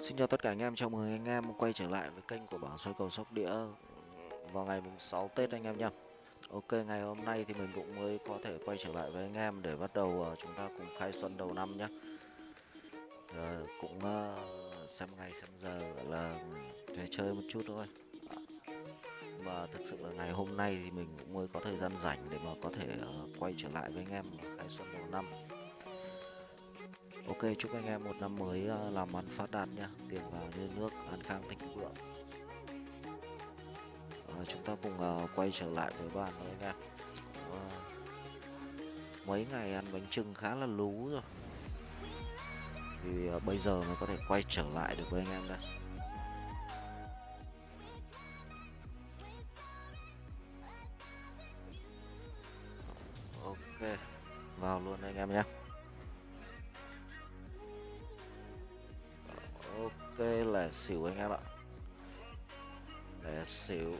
Xin chào tất cả anh em, chào mừng anh em quay trở lại với kênh của bảng soi cầu sóc đĩa ừ, vào ngày mùng 6 Tết anh em nhé. Ok, ngày hôm nay thì mình cũng mới có thể quay trở lại với anh em để bắt đầu uh, chúng ta cùng khai xuân đầu năm nhé. Uh, ờ, cũng uh, xem ngày xem giờ là ừ, để chơi một chút thôi. Mà thực sự là ngày hôm nay thì mình cũng mới có thời gian rảnh để mà có thể uh, quay trở lại với anh em khai xuân đầu năm. Ok chúc anh em một năm mới ờ, làm ăn phát đạt nha. Tiền vào như nước, an khang thịnh vượng. À, Chúng ta cùng uh, quay trở lại với bạn thôi anh em. À, Mấy ngày ăn bánh trưng khá là lú rồi. Thì uh, bây giờ mới có thể quay trở lại được với anh em đây. Ok Vào luôn anh em nhé. Là xỉu anh em ạ. Là xỉu.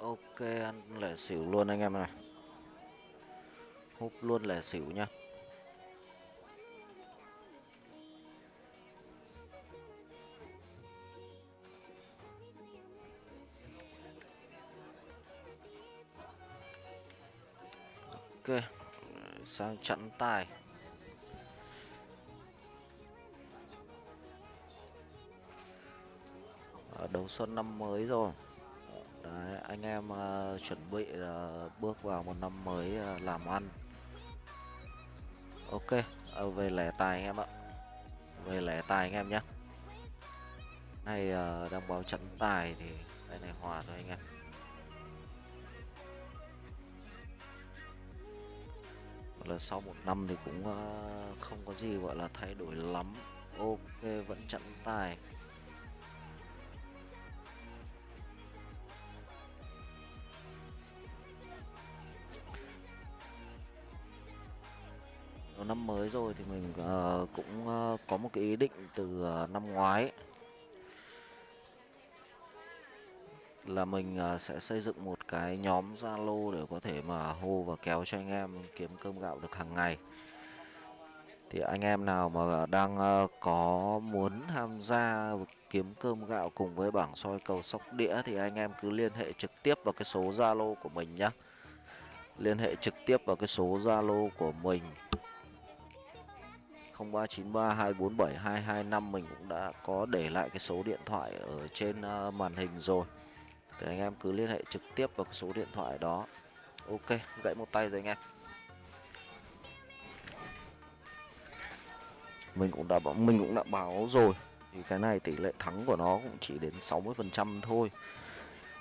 Ok, ăn lẻ xỉu luôn anh em này hút luôn lẻ xỉu nhá. Ok sang chặn tài ở ờ, đầu xuân năm mới rồi. Đấy, anh em uh, chuẩn bị uh, bước vào một năm mới uh, làm ăn. Ok uh, về lẻ tài anh em ạ. Về lẻ tài anh em nhé. Này uh, đang báo trận tài thì đây này hòa thôi anh em. Là sau một năm thì cũng uh, không có gì gọi là thay đổi lắm. Ok vẫn chặn tài. Đầu năm mới rồi thì mình uh, cũng uh, có một cái ý định từ uh, năm ngoái. Là mình uh, sẽ xây dựng một cái nhóm Zalo để có thể mà hô và kéo cho anh em kiếm cơm gạo được hàng ngày. Thì anh em nào mà đang ờ, có muốn tham gia kiếm cơm gạo cùng với bảng soi cầu sóc đĩa thì anh em cứ liên hệ trực tiếp vào cái số Zalo của mình nhé. Liên hệ trực tiếp vào cái số Zalo của mình 0393247225 mình cũng đã có để lại cái số điện thoại ở trên ờ, màn hình rồi thì anh em cứ liên hệ trực tiếp vào số điện thoại đó. Ok, gãy một tay rồi anh em. Mình cũng đã mình cũng đã báo rồi. Thì cái này tỷ lệ thắng của nó cũng chỉ đến 60 phần trăm thôi.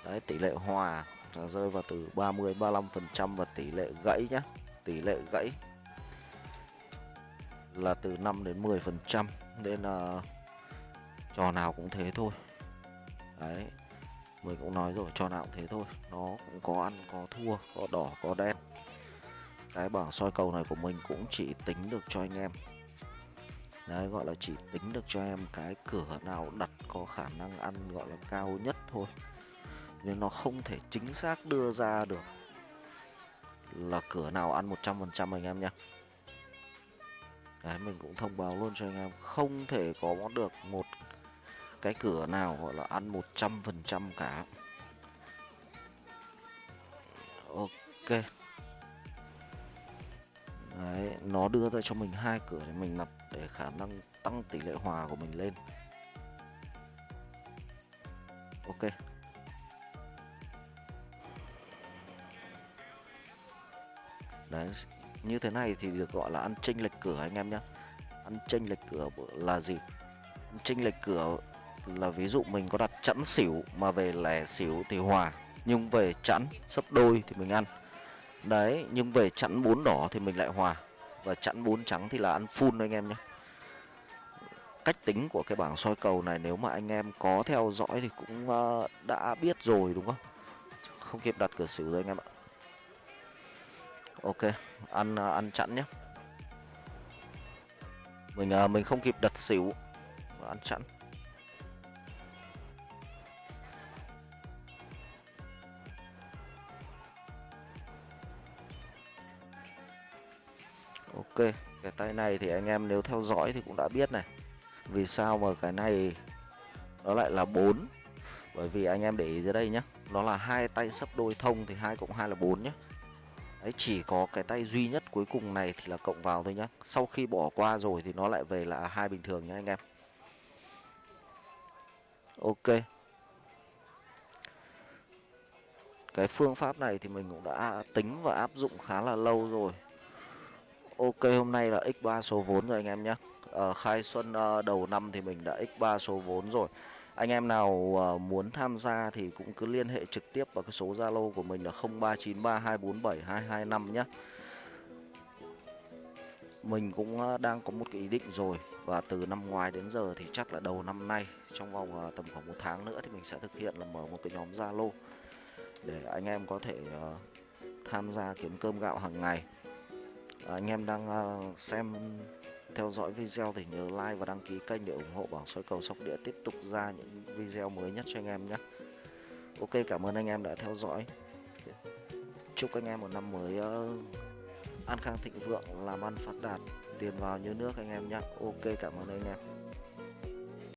Đấy, tỷ lệ hòa là rơi vào từ 30 35 phần trăm và tỷ lệ gãy nhá. Tỷ lệ gãy là từ 5 đến 10 phần trăm. Nên là trò nào cũng thế thôi. Đấy mình cũng nói rồi trò nào cũng thế thôi. Nó cũng có ăn có thua có đỏ có đen. Cái bảng soi cầu này của mình cũng chỉ tính được cho anh em. Đấy gọi là chỉ tính được cho em cái cửa nào đặt có khả năng ăn gọi là cao nhất thôi. Nên nó không thể chính xác đưa ra được là cửa nào ăn 100% anh em nhé. Đấy, mình cũng thông báo luôn cho anh em không thể có được một cái cửa nào gọi là ăn 100% cả. Ok. Đấy, nó đưa ra cho mình hai cửa để mình nạp để khả năng tăng tỷ lệ hòa của mình lên. Ok. Đấy như thế này thì được gọi là ăn chênh lệch cửa anh em nhé ăn chênh lệch cửa là gì? Ăn chênh lệch cửa là ví dụ mình có đặt chẵn xỉu mà về lẻ xỉu thì hòa nhưng về chẵn sấp đôi thì mình ăn. Đấy nhưng về chẵn bốn đỏ thì mình lại hòa và chẵn bốn trắng thì là ăn full anh em nhé. Cách tính của cái bảng soi cầu này nếu mà anh em có theo dõi thì cũng uh, đã biết rồi đúng không? Không kịp đặt cửa xỉu rồi anh em ạ. Ok ăn uh, ăn chẵn nhé. Mình uh, mình không kịp đặt xỉu ăn chẵn. Ok, cái tay này thì anh em nếu theo dõi thì cũng đã biết này. Vì sao mà cái này nó lại là 4 bởi vì anh em để ý dưới đây nhá, nó là hai tay sấp đôi thông thì hai cộng hai là 4 nhá. Đấy, chỉ có cái tay duy nhất cuối cùng này thì là cộng vào thôi nhá. Sau khi bỏ qua rồi thì nó lại về là hai bình thường nhá anh em. Ok. Cái phương pháp này thì mình cũng đã tính và áp dụng khá là lâu rồi ok hôm nay là x3 số vốn rồi anh em nhé. À, khai xuân à, đầu năm thì mình đã x3 số vốn rồi. Anh em nào à, muốn tham gia thì cũng cứ liên hệ trực tiếp vào cái số zalo của mình là 0393247225 nhé. Mình cũng à, đang có một cái ý định rồi và từ năm ngoái đến giờ thì chắc là đầu năm nay trong vòng à, tầm khoảng một tháng nữa thì mình sẽ thực hiện là mở một cái nhóm zalo để anh em có thể à, tham gia kiếm cơm gạo hàng ngày à, anh em đang uh, xem theo dõi video thì nhớ like và đăng ký kênh để ủng hộ bảng soi cầu sóc đĩa tiếp tục ra những video mới nhất cho anh em nhé. Ok cảm ơn anh em đã theo dõi. Chúc anh em một năm mới uh, an khang thịnh vượng làm ăn phát đạt tiền vào như nước anh em nhé. Ok cảm ơn anh em.